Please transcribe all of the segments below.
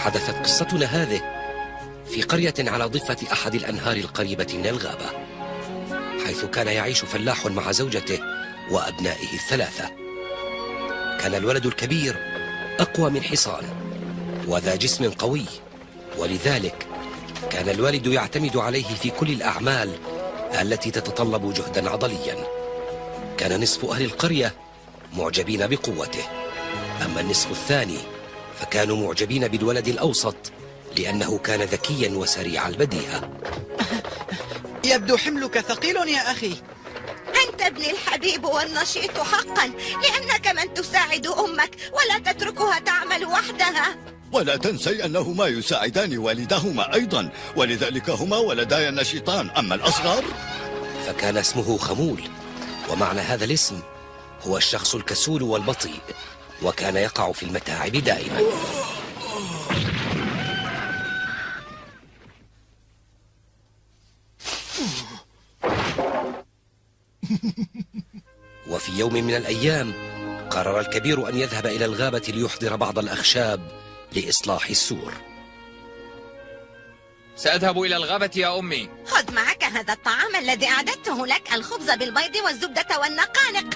حدثت قصتنا هذه في قرية على ضفة أحد الأنهار القريبة من الغابة حيث كان يعيش فلاح مع زوجته وأبنائه الثلاثة. كان الولد الكبير أقوى من حصان وذا جسم قوي ولذلك كان الوالد يعتمد عليه في كل الأعمال التي تتطلب جهدا عضليا. كان نصف أهل القرية معجبين بقوته أما النصف الثاني فكانوا معجبين بالولد الأوسط لأنه كان ذكيا وسريع البديهة. يبدو حملك ثقيل يا أخي. أنت ابني الحبيب والنشيط حقا لأنك من تساعد أمك ولا تتركها تعمل وحدها. ولا تنسي أنهما يساعدان والدهما أيضا ولذلك هما ولداي النشيطان. أما الأصغر؟ فكان اسمه خمول ومعنى هذا الاسم هو الشخص الكسول والبطيء. وكان يقع في المتاعب دائما. وفي يوم من الأيام قرر الكبير أن يذهب إلى الغابة ليحضر بعض الأخشاب لإصلاح السور. سأذهب إلى الغابة يا أمي. خذ معك هذا الطعام الذي أعددته لك الخبز بالبيض والزبدة والنقانق.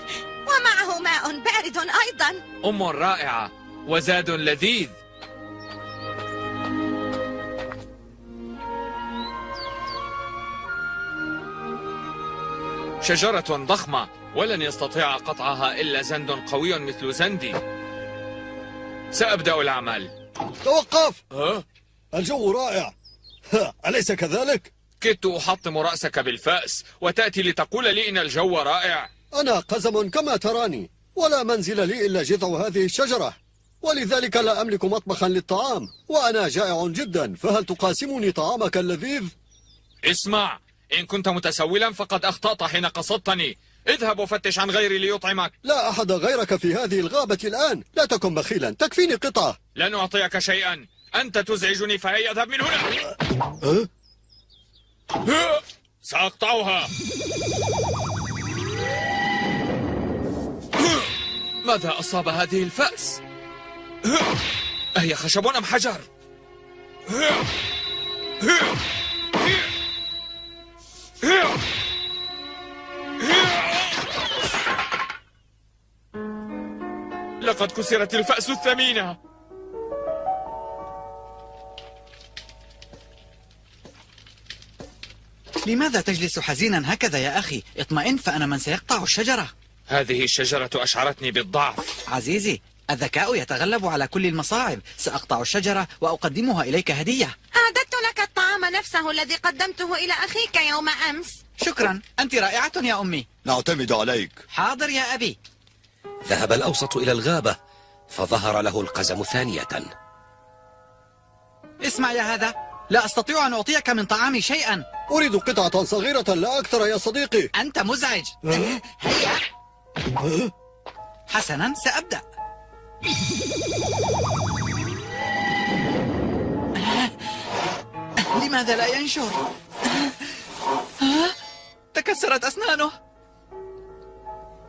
ومعه ماء بارد أيضا. أم رائعة وزاد لذيذ. شجرة ضخمة ولن يستطيع قطعها إلا زند قوي مثل زندي. سأبدأ العمل توقف! ها؟ الجو رائع. ها، أليس كذلك؟ كدت أحطم رأسك بالفأس وتأتي لتقول لي إن الجو رائع. أنا قزم كما تراني ولا منزل لي إلا جذع هذه الشجرة. ولذلك لا أملك مطبخا للطعام وأنا جائع جدا فهل تقاسمني طعامك اللذيذ؟ اسمع إن كنت متسولا فقد أخطأت حين قصدتني. اذهب وفتش عن غيري ليطعمك. لا أحد غيرك في هذه الغابة الآن. لا تكن بخيلا تكفيني قطعة. لن أعطيك شيئا. أنت تزعجني فهيا أذهب من هنا؟ أه؟ ها! سأقطعها. ماذا أصاب هذه الفأس؟ أهي خشب أم حجر؟ لقد كسرت الفأس الثمينة لماذا تجلس حزينا هكذا يا أخي اطمئن فأنا من سيقطع الشجرة هذه الشجرة أشعرتني بالضعف. عزيزي الذكاء يتغلب على كل المصاعب. سأقطع الشجرة وأقدمها إليك هدية. أعددت لك الطعام نفسه الذي قدمته إلى أخيك يوم أمس. شكرا. أنت رائعة يا أمي. نعتمد عليك. حاضر يا أبي. ذهب الأوسط إلى الغابة فظهر له القزم ثانية. اسمع يا هذا. لا أستطيع أن أعطيك من طعامي شيئا. أريد قطعة صغيرة لا أكثر يا صديقي. أنت مزعج. هيا. حسنا سأبدأ. لماذا لا ينشر؟ تكسرت أسنانه.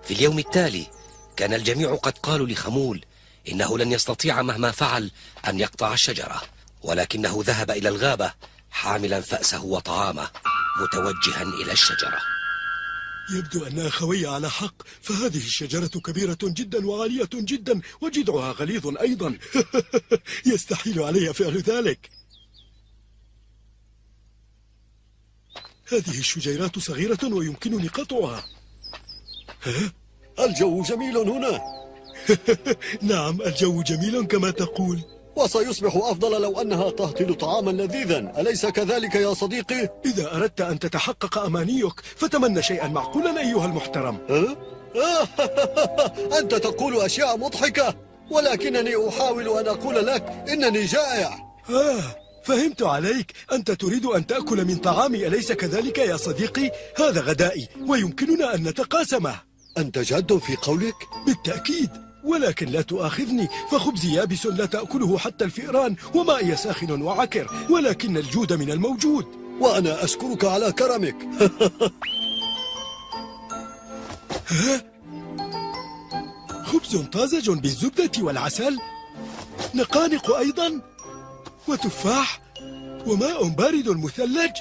في اليوم التالي كان الجميع قد قالوا لخمول إنه لن يستطيع مهما فعل أن يقطع الشجرة ولكنه ذهب إلى الغابة حاملا فأسه وطعامه متوجها إلى الشجرة. يبدو أن أخوي على حق فهذه الشجرة كبيرة جدا وعالية جدا وجذعها غليظ أيضا. يستحيل علي فعل ذلك. هذه الشجيرات صغيرة ويمكنني قطعها. الجو جميل هنا. نعم الجو جميل كما تقول. وسيصبح أفضل لو أنها تهطل طعاما لذيذا أليس كذلك يا صديقي؟ إذا أردت أن تتحقق أمانيك فتمنى شيئا معقولا أيها المحترم ها؟ أنت تقول أشياء مضحكة ولكنني أحاول أن أقول لك إنني جائع آه فهمت عليك أنت تريد أن تأكل من طعامي أليس كذلك يا صديقي؟ هذا غدائي ويمكننا أن نتقاسمه أنت جاد في قولك؟ بالتأكيد ولكن لا تؤاخذني. فخبزي يابس لا تأكله حتى الفئران وماء ساخن وعكر ولكن الجود من الموجود. وأنا أشكرك على كرمك. خبز طازج بالزبدة والعسل. نقانق أيضا. وتفاح. وماء بارد مثلج.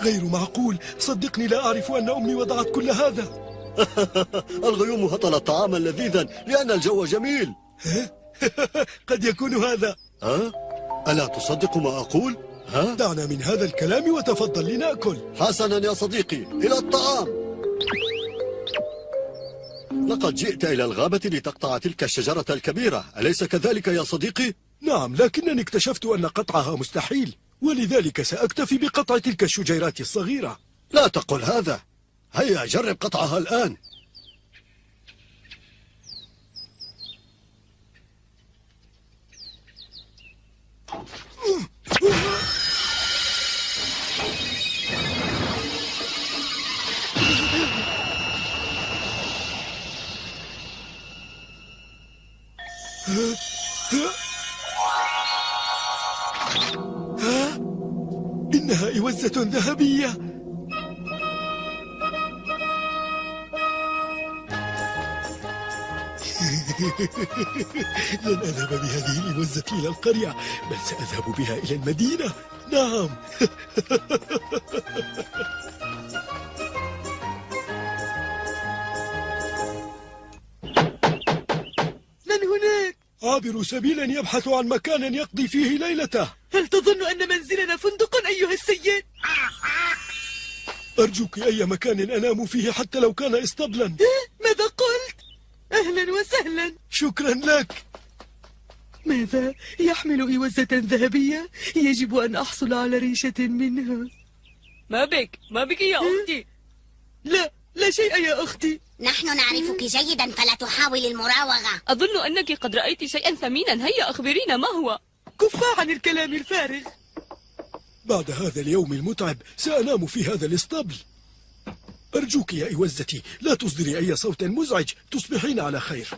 غير معقول. صدقني لا أعرف أن أمي وضعت كل هذا. الغيوم هطلت طعاما لذيذا لأن الجو جميل قد يكون هذا ها؟ ألا تصدق ما أقول؟ ها؟ دعنا من هذا الكلام وتفضل لنأكل حسنا يا صديقي إلى الطعام لقد جئت إلى الغابة لتقطع تلك الشجرة الكبيرة أليس كذلك يا صديقي؟ نعم لكنني اكتشفت أن قطعها مستحيل ولذلك سأكتفي بقطع تلك الشجيرات الصغيرة لا تقل هذا هيا جرب قطعها الآن. إنها إوزة ذهبية. لن أذهب بهذه الإوزة إلى القرية بل سأذهب بها إلى المدينة نعم من هناك؟ عابر سبيل يبحث عن مكان يقضي فيه ليلته هل تظن أن منزلنا فندق أيها السيد؟ أرجوك أي مكان أنام فيه حتى لو كان اسطبلا؟ أهلا وسهلا. شكرا لك. ماذا؟ يحمل إوزة ذهبية؟ يجب أن أحصل على ريشة منها. ما بك؟ ما بك يا أختي. لا لا شيء يا أختي. نحن نعرفك جيدا فلا تحاول المراوغة. أظن أنك قد رأيت شيئا ثمينا. هيا أخبرينا ما هو؟ كفا عن الكلام الفارغ. بعد هذا اليوم المتعب سأنام في هذا الاسطبل. أرجوك يا إوزتي لا تصدري أي صوت مزعج تصبحين على خير.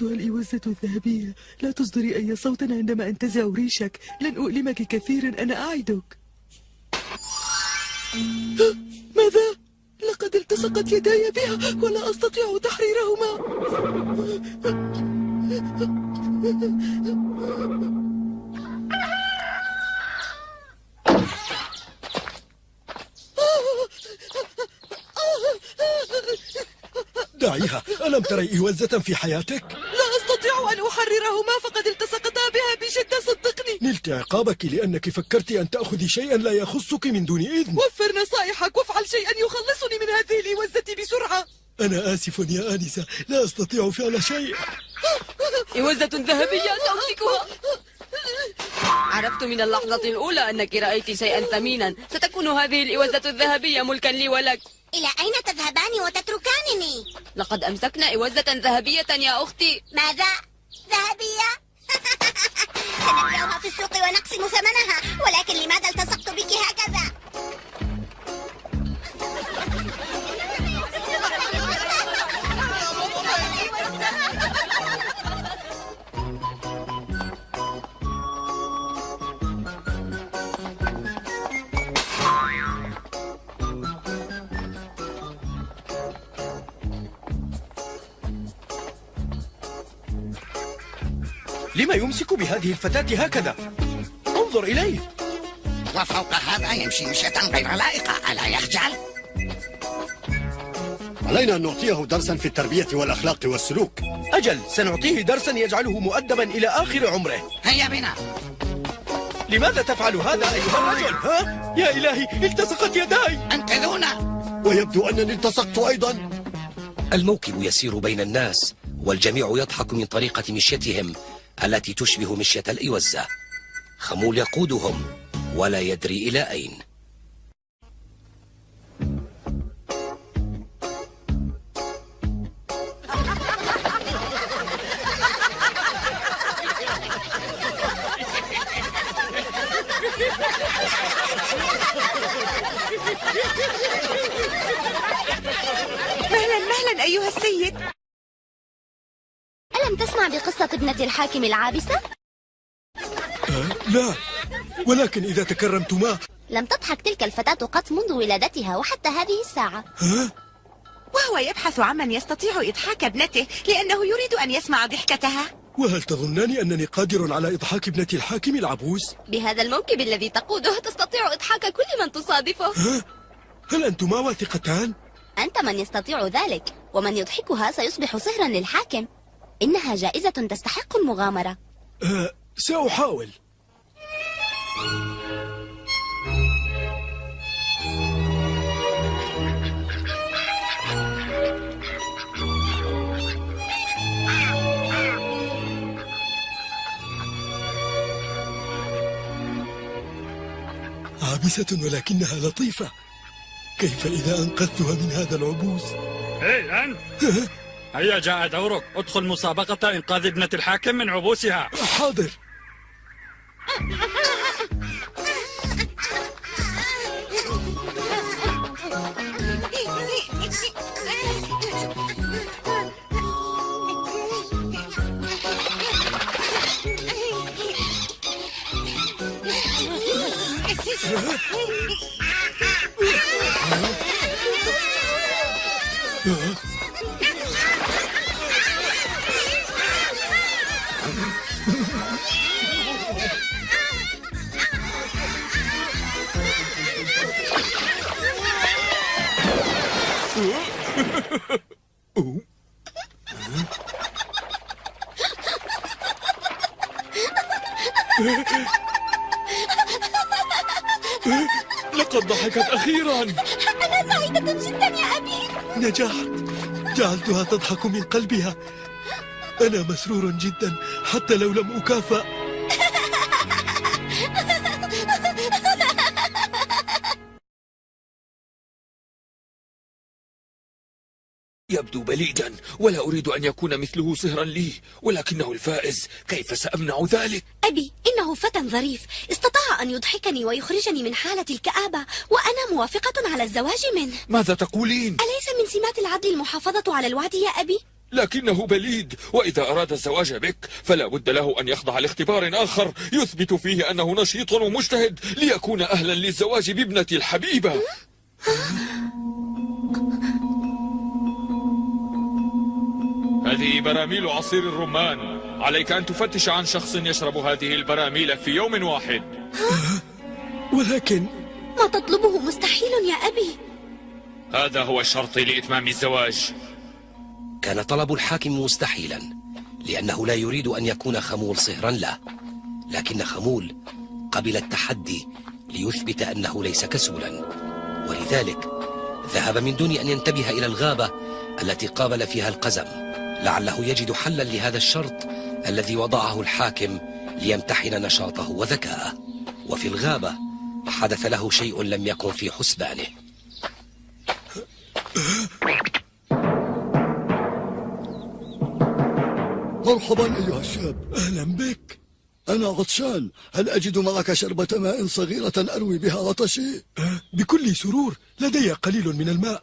أيتها الإوزة الذهبية لا تصدري أي صوت عندما أنتزع ريشك لن أؤلمك كثيرا أنا أعدك ماذا؟ لقد التصقت يداي بها ولا أستطيع تحريرهما دعيها ألم تري إوزة في حياتك؟ أحررهما فقد التصقتا بها بشدة صدقني. نلت عقابك لأنك فكرت أن تأخذي شيئا لا يخصك من دون إذن. وفر نصائحك وافعل شيئا يخلصني من هذه الإوزة بسرعة. أنا آسف يا آنسة. لا أستطيع فعل شيء. إوزة ذهبية سأمسكها. عرفت من اللحظة الأولى أنك رأيت شيئا ثمينا. ستكون هذه الإوزة الذهبية ملكا لي ولك. إلى أين تذهبان وتتركانني؟ لقد أمسكنا إوزة ذهبية يا أختي. ماذا؟ ذهبية؟ سنبيعها في السوق ونقسم ثمنها ولكن لماذا التصقت بك هكذا؟ لما يمسك بهذه الفتاة هكذا؟ انظر إليه. وفوق هذا يمشي مشية غير لائقة. ألا يخجل؟ علينا أن نعطيه درسا في التربية والأخلاق والسلوك. أجل سنعطيه درسا يجعله مؤدبا إلى آخر عمره. هيا بنا. لماذا تفعل هذا أيها الرجل؟ ها؟ يا إلهي التصقت يداي. أنقذونا ويبدو أنني التصقت أيضا. الموكب يسير بين الناس والجميع يضحك من طريقة مشيتهم. التي تشبه مشية الإوزة خمول يقودهم ولا يدري إلى أين. مهلا مهلا أيها السيد. ألم تسمع بقصة ابنة الحاكم العابسة؟ أه؟ لا ولكن إذا تكرمتما لم تضحك تلك الفتاة قط منذ ولادتها وحتى هذه الساعة ها؟ وهو يبحث عمن يستطيع إضحاك ابنته لأنه يريد أن يسمع ضحكتها وهل تظنان أنني قادر على إضحاك ابنة الحاكم العبوس؟ بهذا الموكب الذي تقوده تستطيع إضحاك كل من تصادفه ها؟ هل أنتما واثقتان؟ أنت من يستطيع ذلك ومن يضحكها سيصبح صهرا للحاكم إنها جائزة تستحق المغامرة. أه سأحاول. عابسة ولكنها لطيفة. كيف إذا أنقذتها من هذا العبوس؟ هي أنت؟ هيا جاء دورك. ادخل مسابقة إنقاذ ابنة الحاكم من عبوسها. حاضر. جدا يا أبي. نجحت جعلتها تضحك من قلبها. أنا مسرور جدا حتى لو لم أكافأ. يبدو بليدا ولا أريد أن يكون مثله صهرا لي ولكنه الفائز كيف سأمنع ذلك؟ أبي إنه فتى ظريف استطاع أن يضحكني ويخرجني من حالة الكآبة وأنا موافقة على الزواج منه ماذا تقولين؟ أليس من سمات العدل المحافظة على الوعد يا أبي؟ لكنه بليد وإذا أراد الزواج بك فلا بد له أن يخضع لاختبار آخر يثبت فيه أنه نشيط ومجتهد ليكون أهلا للزواج بابنتي الحبيبة هذه براميل عصير الرمان. عليك أن تفتش عن شخص يشرب هذه البراميل في يوم واحد. ولكن ما تطلبه مستحيل يا أبي. هذا هو الشرط لإتمام الزواج. كان طلب الحاكم مستحيلا لأنه لا يريد أن يكون خمول صهرا له لكن خمول قبل التحدي ليثبت أنه ليس كسولا. ولذلك ذهب من دون أن ينتبه إلى الغابة التي قابل فيها القزم. لعله يجد حلا لهذا الشرط الذي وضعه الحاكم ليمتحن نشاطه وذكاءه. وفي الغابة حدث له شيء لم يكن في حسبانه. مرحبا أيها الشاب. أهلا بك. أنا عطشان هل أجد معك شربة ماء صغيرة أروي بها عطشي؟ أه، بكل سرور. لدي قليل من الماء.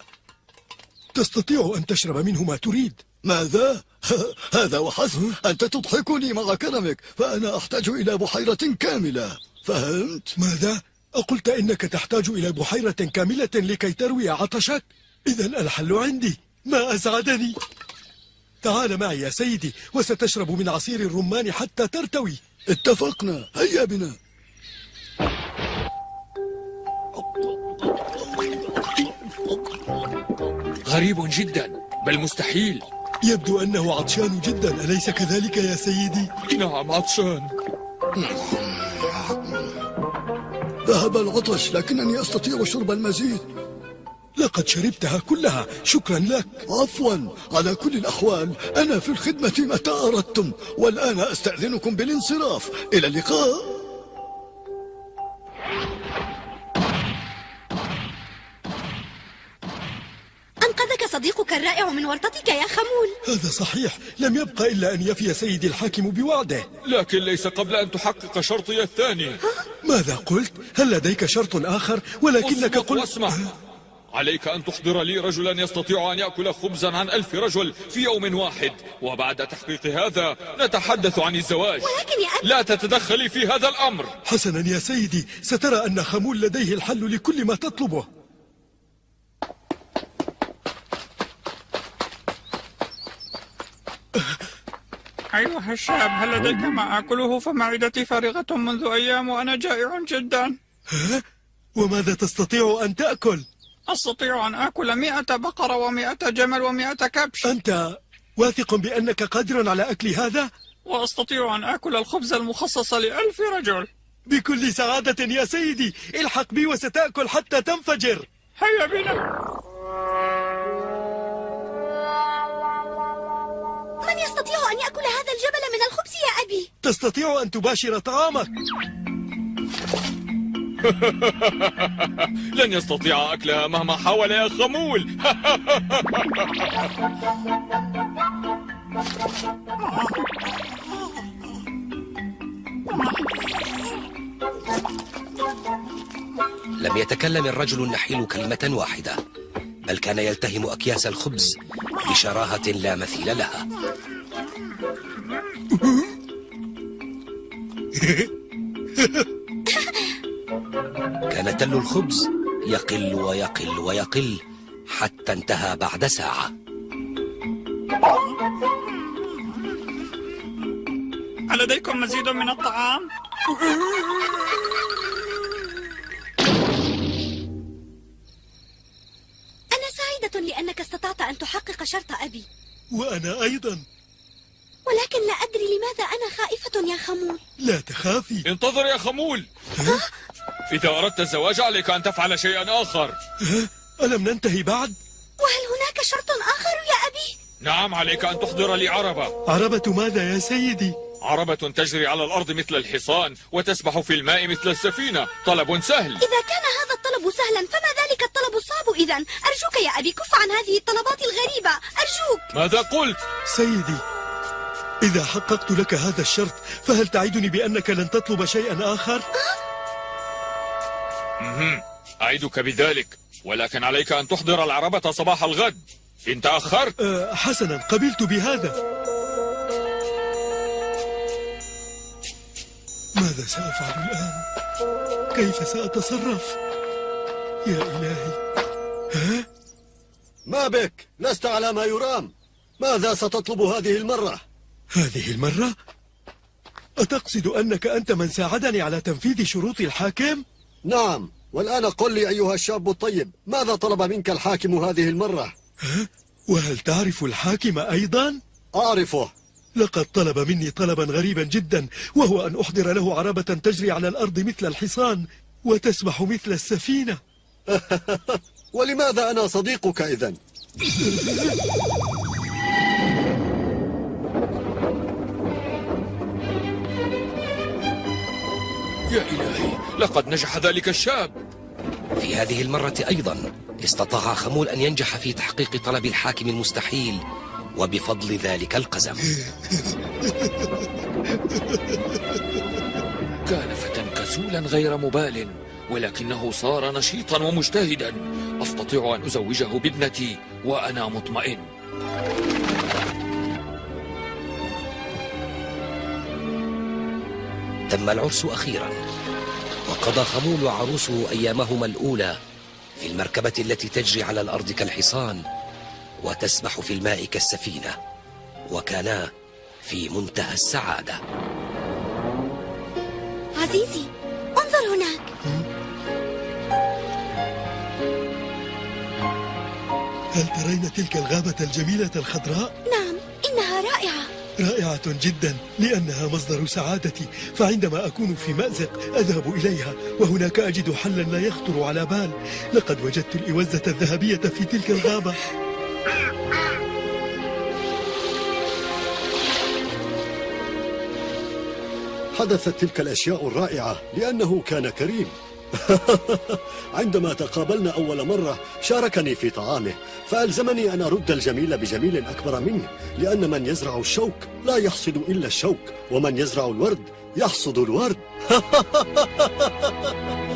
تستطيع أن تشرب منه ما تريد. ماذا؟ هذا وحسب أنت تضحكني مع كرمك فأنا أحتاج إلى بحيرة كاملة فهمت؟ ماذا؟ أقلت إنك تحتاج إلى بحيرة كاملة لكي تروي عطشك؟ إذا الحل عندي ما أسعدني تعال معي يا سيدي وستشرب من عصير الرمان حتى ترتوي اتفقنا هيا بنا غريب جدا بل مستحيل يبدو أنه عطشان جدا. أليس كذلك يا سيدي؟ نعم عطشان. ذهب العطش لكنني أستطيع شرب المزيد. لقد شربتها كلها. شكرا لك. عفوا. على كل الأحوال أنا في الخدمة متى أردتم؟ والآن أستأذنكم بالانصراف. إلى اللقاء. الرائع من ورطتك يا خمول. هذا صحيح. لم يبقى إلا أن يفي سيدي الحاكم بوعده. لكن ليس قبل أن تحقق شرطي الثاني. ماذا قلت؟ هل لديك شرط آخر؟ ولكنك قلت واسمع. عليك أن تحضر لي رجلا يستطيع أن يأكل خبزا عن ألف رجل في يوم واحد. وبعد تحقيق هذا نتحدث عن الزواج. ولكن يا أبي لا تتدخلي في هذا الأمر. حسنا يا سيدي. سترى أن خمول لديه الحل لكل ما تطلبه. أيها الشاب هل لديك ما آكله فمعدتي فارغة منذ أيام وأنا جائع جدا؟ وماذا تستطيع أن تأكل؟ أستطيع أن آكل مئة بقرة ومئة جمل ومئة كبش أنت واثق بأنك قادر على أكل هذا؟ وأستطيع أن آكل الخبز المخصص لألف رجل بكل سعادة يا سيدي الحق بي وستأكل حتى تنفجر هيا بنا من يستطيع أن يأكل هذا الجبل من الخبز يا أبي؟ تستطيع أن تباشر طعامك. لن يستطيع أكلها مهما حاول يا خمول. لم يتكلم الرجل النحيل كلمة واحدة بل كان يلتهم أكياس الخبز بشراهة لا مثيل لها. كان تل الخبز يقل ويقل ويقل حتى انتهى بعد ساعة. ألديكم مزيد من الطعام؟ أنا سعيدة لأنك استطعت أن تحقق شرط أبي. وأنا أيضا. ولكن لا أدري لماذا أنا خائفة يا خمول. لا تخافي. انتظر يا خمول. إذا أردت الزواج عليك أن تفعل شيئا آخر. ها؟ ألم ننتهي بعد؟ وهل هناك شرط آخر يا أبي؟ نعم عليك أن تحضر لي عربة عربة ماذا يا سيدي؟ عربة تجري على الأرض مثل الحصان وتسبح في الماء مثل السفينة. طلب سهل. إذا كان هذا الطلب سهلا فما ذلك الطلب الصعب إذا أرجوك يا أبي كف عن هذه الطلبات الغريبة. أرجوك. ماذا قلت؟ سيدي إذا حققت لك هذا الشرط فهل تعدني بأنك لن تطلب شيئا آخر؟ أعدك بذلك ولكن عليك أن تحضر العربة صباح الغد إن تأخرت أه حسنا قبلت بهذا ماذا سأفعل الآن؟ كيف سأتصرف؟ يا إلهي ها؟ ما بك لست على ما يرام ماذا ستطلب هذه المرة هذه المرة؟ أتقصد أنك أنت من ساعدني على تنفيذ شروط الحاكم؟ نعم والآن قل لي أيها الشاب الطيب ماذا طلب منك الحاكم هذه المرة ها؟ وهل تعرف الحاكم أيضا؟ أعرفه لقد طلب مني طلبا غريبا جدا وهو أن أحضر له عربة تجري على الأرض مثل الحصان وتسبح مثل السفينة ولماذا أنا صديقك إذن لقد نجح ذلك الشاب. في هذه المرة أيضا استطاع خمول أن ينجح في تحقيق طلب الحاكم المستحيل وبفضل ذلك القزم. كان فتى كسولا غير مبال ولكنه صار نشيطا ومجتهدا. أستطيع أن أزوجه بابنتي وأنا مطمئن. تم العرس أخيرا. وقضى خمول وعروسه أيامهما الأولى في المركبة التي تجري على الأرض كالحصان وتسبح في الماء كالسفينة وكانا في منتهى السعادة. عزيزي انظر هناك. هل ترين تلك الغابة الجميلة الخضراء؟ نعم إنها رائعة. رائعة جدا لأنها مصدر سعادتي. فعندما أكون في مأزق أذهب إليها وهناك أجد حلا لا يخطر على بال. لقد وجدت الإوزة الذهبية في تلك الغابة. حدثت تلك الأشياء الرائعة لأنه كان كريم. عندما تقابلنا أول مرة شاركني في طعامه فألزمني أن أرد الجميل بجميل أكبر منه لأن من يزرع الشوك لا يحصد إلا الشوك ومن يزرع الورد يحصد الورد.